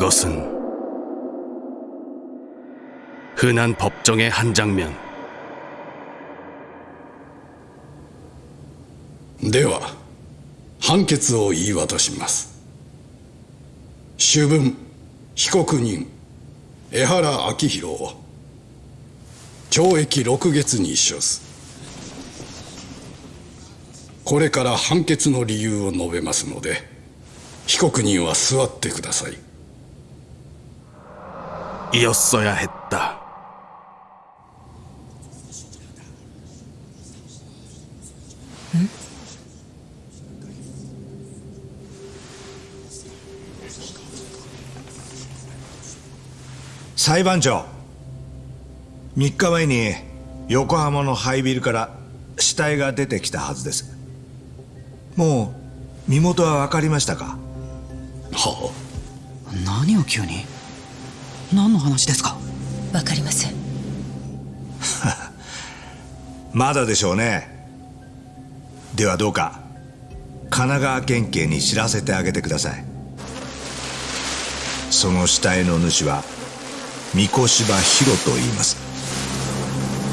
그것은 흔한 법정의 한 장면. では判決を言い渡します主文被告人江原明宏を懲役6月に処すこれから判決の理由を述べますので被告人は座ってください よっそや減った。裁判長3日前に横浜の廃ビルから死体が出てきたはずです。もう身元は分かりましたか？はあ。何を急に？何の話ですか？わかりません。まだでしょうね。ではどうか神奈川県警に知らせてあげてください。その死体の主は三越柴博と言います。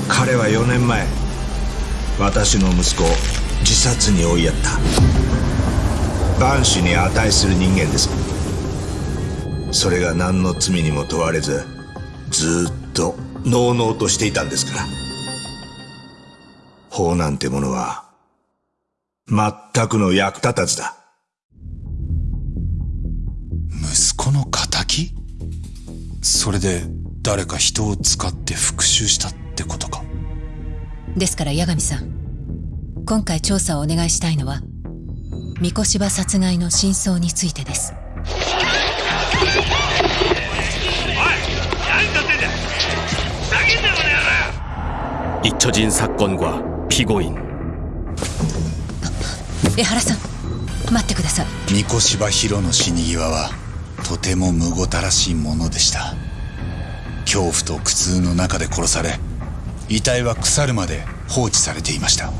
彼は4年前私の息子を自殺に追いやった。万死に値する人間ですそれが何の罪にも問われずずっとのうのうとしていたんですから。法なんてものは全くの役立たずだ。息子の仇それで誰か人を使って復讐したってことか？ですから八神さん今回調査をお願いしたいのは三越柴殺害の真相についてです 잊혀진 사건과 피고인. 江原さん待ってください三越柴博の死に際はとてもむごたらしいものでした恐怖と苦痛の中で殺され遺体は腐るまで放置されていました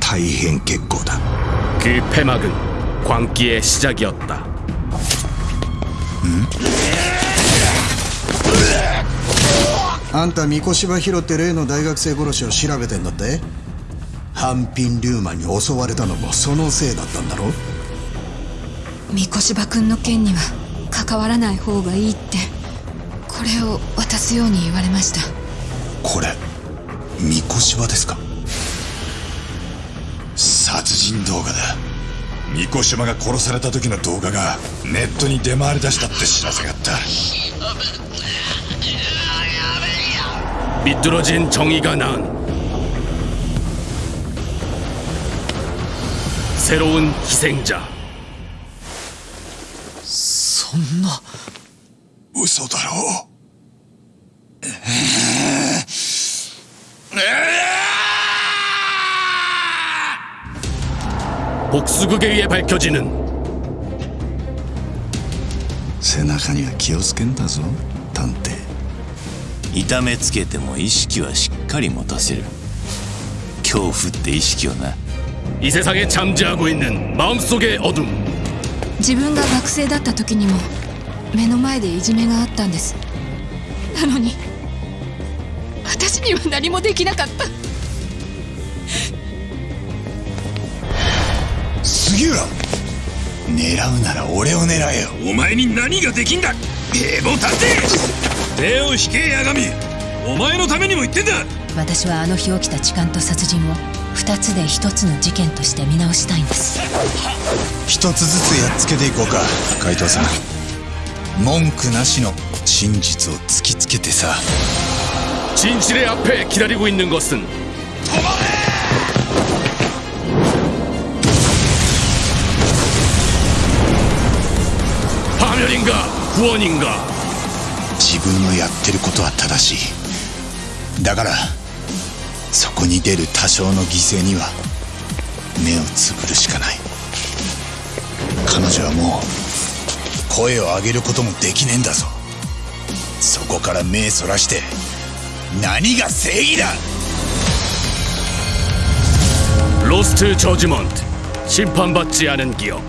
大変結構だ 그 폐막은 광기의 시작이었다. あんた三越柴博って例の大学生殺しを調べてんだって？ハンピン・リューマンに襲われたのもそのせいだったんだろ？三越柴君の件には関わらない方がいいって。これを渡すように言われました。これ三越柴ですか？殺人動画だ。三越柴が殺された時の動画がネットに出回りだしたって知らせがあった 비뚤어진 정의가 낳은 새로운 희생자. そんな嘘だろ 복수극에 의해 밝혀지는 背中には気をつけんだぞ探偵 痛めつけても意識はしっかり持たせる恐怖って意識をな 이 세상에 잠재하고 있는 마음속의 어둠. 自分が学生だった時にも目の前でいじめがあったんですなのに私には何もできなかった杉浦狙うなら俺を狙えよお前に何ができんだ平凡探偵 手を引け八神お前のためにも言ってんだ私はあの日起きた痴漢と殺人を二つで一つの事件として見直したいんです一つずつやっつけていこうか海藤さん文句なしの真実を突きつけてさ 진실의 앞에 기다리고 있는 것은 파멸인가 구원인가 自分のやってることは正しいだからそこに出る多少の犠牲には目をつぶるしかない彼女はもう声を上げることもできねえんだぞそこから目そらして何が正義だ 로스트 저지먼트 심판받지 않은 기억